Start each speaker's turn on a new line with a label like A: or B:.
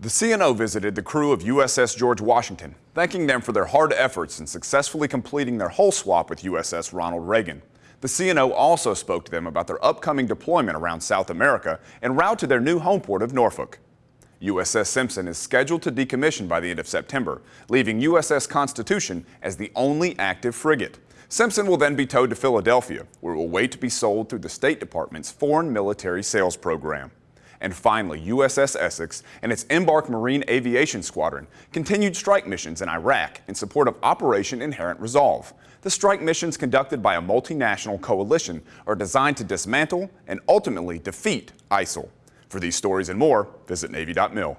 A: The CNO visited the crew of USS George Washington, thanking them for their hard efforts in successfully completing their hull swap with USS Ronald Reagan. The CNO also spoke to them about their upcoming deployment around South America en route to their new home port of Norfolk. USS Simpson is scheduled to decommission by the end of September, leaving USS Constitution as the only active frigate. Simpson will then be towed to Philadelphia, where it will wait to be sold through the State Department's Foreign Military Sales Program. And finally, USS Essex and its Embark Marine Aviation Squadron continued strike missions in Iraq in support of Operation Inherent Resolve. The strike missions conducted by a multinational coalition are designed to dismantle and ultimately defeat ISIL. For these stories and more, visit Navy.mil.